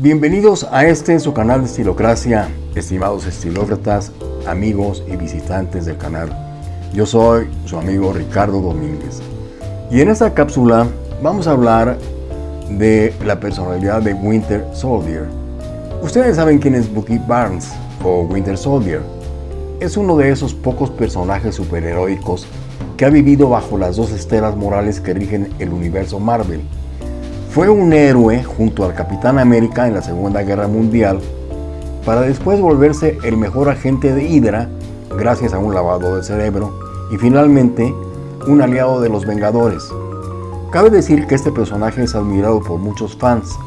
Bienvenidos a este su canal de Estilocracia, estimados estilócratas, amigos y visitantes del canal. Yo soy su amigo Ricardo Domínguez. Y en esta cápsula vamos a hablar de la personalidad de Winter Soldier. Ustedes saben quién es Bucky Barnes o Winter Soldier. Es uno de esos pocos personajes superheroicos que ha vivido bajo las dos estelas morales que rigen el universo Marvel fue un héroe junto al Capitán América en la Segunda Guerra Mundial para después volverse el mejor agente de Hydra gracias a un lavado de cerebro y finalmente un aliado de los Vengadores. Cabe decir que este personaje es admirado por muchos fans.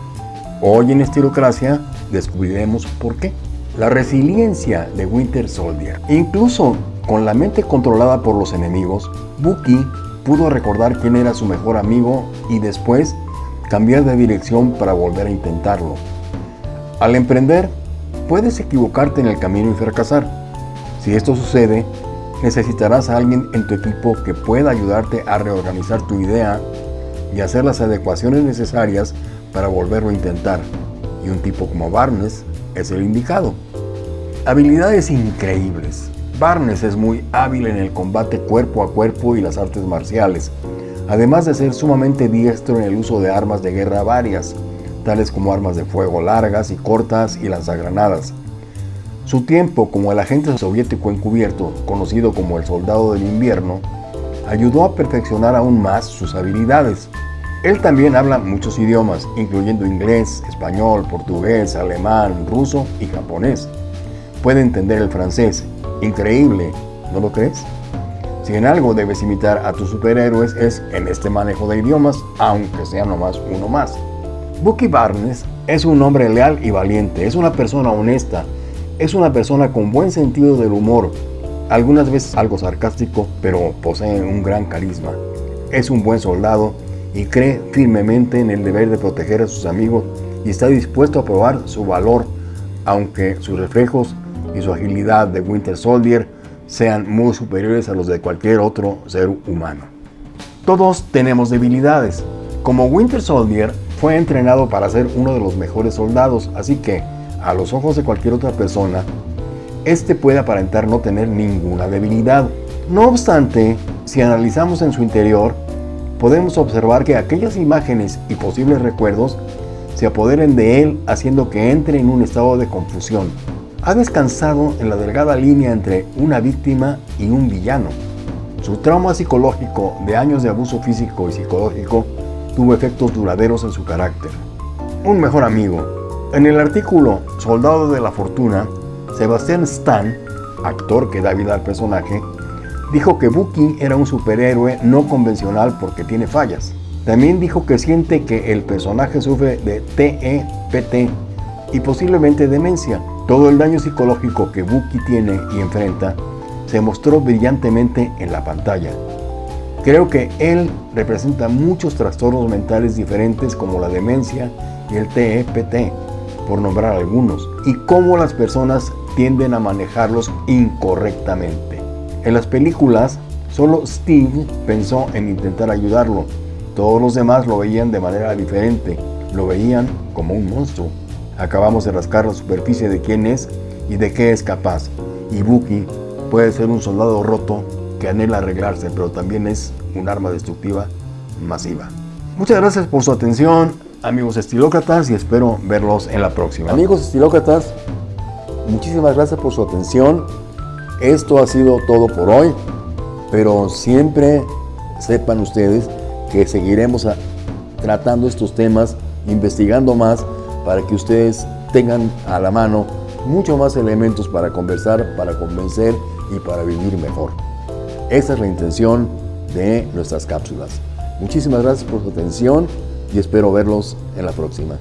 Hoy en Estilocracia descubriremos por qué. La resiliencia de Winter Soldier. Incluso con la mente controlada por los enemigos, Bucky pudo recordar quién era su mejor amigo y después cambiar de dirección para volver a intentarlo. Al emprender, puedes equivocarte en el camino y fracasar. Si esto sucede, necesitarás a alguien en tu equipo que pueda ayudarte a reorganizar tu idea y hacer las adecuaciones necesarias para volverlo a intentar. Y un tipo como Barnes es el indicado. Habilidades increíbles. Barnes es muy hábil en el combate cuerpo a cuerpo y las artes marciales, además de ser sumamente diestro en el uso de armas de guerra varias, tales como armas de fuego largas y cortas y lanzagranadas. Su tiempo como el agente soviético encubierto, conocido como el soldado del invierno, ayudó a perfeccionar aún más sus habilidades. Él también habla muchos idiomas, incluyendo inglés, español, portugués, alemán, ruso y japonés. Puede entender el francés. Increíble, ¿no lo crees? Si en algo debes imitar a tus superhéroes es en este manejo de idiomas, aunque sea nomás uno más. Bucky Barnes es un hombre leal y valiente, es una persona honesta, es una persona con buen sentido del humor, algunas veces algo sarcástico, pero posee un gran carisma. Es un buen soldado y cree firmemente en el deber de proteger a sus amigos y está dispuesto a probar su valor, aunque sus reflejos y su agilidad de Winter Soldier sean muy superiores a los de cualquier otro ser humano. Todos tenemos debilidades. Como Winter Soldier fue entrenado para ser uno de los mejores soldados, así que, a los ojos de cualquier otra persona, este puede aparentar no tener ninguna debilidad. No obstante, si analizamos en su interior, podemos observar que aquellas imágenes y posibles recuerdos se apoderen de él haciendo que entre en un estado de confusión ha descansado en la delgada línea entre una víctima y un villano. Su trauma psicológico de años de abuso físico y psicológico tuvo efectos duraderos en su carácter. Un mejor amigo. En el artículo Soldado de la Fortuna, Sebastián Stan, actor que da vida al personaje, dijo que Bucky era un superhéroe no convencional porque tiene fallas. También dijo que siente que el personaje sufre de TEPT y posiblemente demencia, todo el daño psicológico que Bucky tiene y enfrenta se mostró brillantemente en la pantalla. Creo que él representa muchos trastornos mentales diferentes como la demencia y el TEPT, por nombrar algunos, y cómo las personas tienden a manejarlos incorrectamente. En las películas, solo Steve pensó en intentar ayudarlo. Todos los demás lo veían de manera diferente, lo veían como un monstruo. Acabamos de rascar la superficie de quién es y de qué es capaz. Y Bucky puede ser un soldado roto que anhela arreglarse, pero también es un arma destructiva masiva. Muchas gracias por su atención, amigos estilócratas, y espero verlos en la próxima. Amigos estilócratas, muchísimas gracias por su atención. Esto ha sido todo por hoy, pero siempre sepan ustedes que seguiremos tratando estos temas, investigando más, para que ustedes tengan a la mano mucho más elementos para conversar, para convencer y para vivir mejor. Esa es la intención de nuestras cápsulas. Muchísimas gracias por su atención y espero verlos en la próxima.